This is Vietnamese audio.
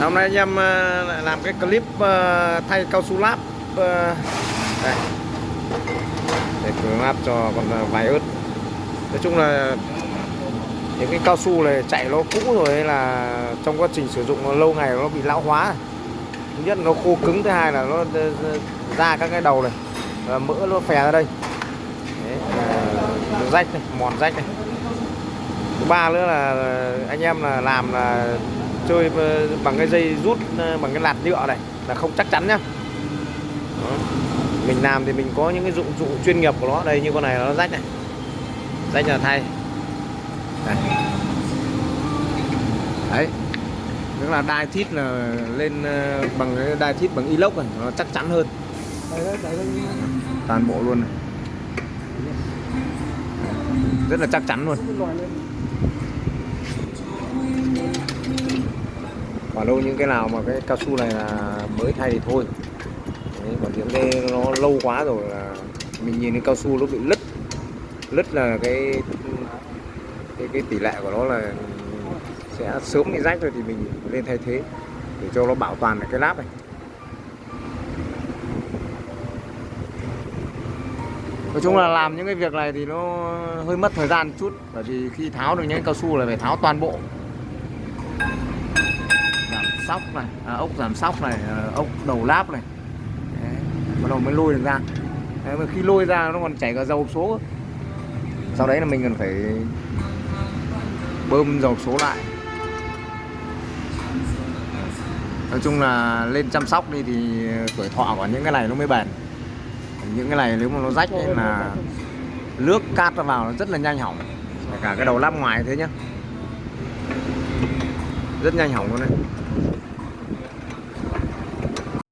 hôm nay anh em ờ, lại làm cái clip ờ, thay cao su láp ờ, đây. Để cửa láp cho con vài ớt. Nói chung là những cái cao su này chạy nó cũ rồi hay là trong quá trình sử dụng nó lâu ngày nó bị lão hóa. Thứ nhất nó khô cứng thứ hai là nó ra các cái đầu này và mỡ nó phè ra đây. Đấy, rách này mòn rách này. Thứ ba nữa là anh em là làm là chơi bằng cái dây rút ờ, bằng cái lạt nhựa này là không chắc chắn nhá. Đó. mình làm thì mình có những cái dụng cụ chuyên nghiệp của nó đây như con này nó rách này. Rách là thay. Đây. đấy. Tức là đai thít là lên ờ, bằng cái đai thít bằng inox này nó chắc chắn hơn. Toàn bộ luôn này. Rất là chắc chắn luôn đâu những cái nào mà cái cao su này là mới thay thì thôi. Đấy, còn những cái nó lâu quá rồi là mình nhìn cái cao su nó bị lứt. Lứt là cái cái, cái tỷ lệ của nó là sẽ sớm bị rách rồi thì mình lên thay thế để cho nó bảo toàn được cái láp này. Nói chung là làm những cái việc này thì nó hơi mất thời gian chút bởi vì khi tháo được những cao su là phải tháo toàn bộ sóc này à, ốc giảm sóc này à, ốc đầu láp này. Đấy, bắt đầu mới lôi được ra. Đấy, mà khi lôi ra nó còn chảy cả dầu số. Sau đấy là mình cần phải bơm dầu số lại. Nói chung là lên chăm sóc đi thì tuổi thọ của những cái này nó mới bền. Những cái này nếu mà nó rách ấy là nước cát nó vào nó rất là nhanh hỏng. Cả cái đầu lắp ngoài thế nhá rất nhanh hỏng luôn đấy.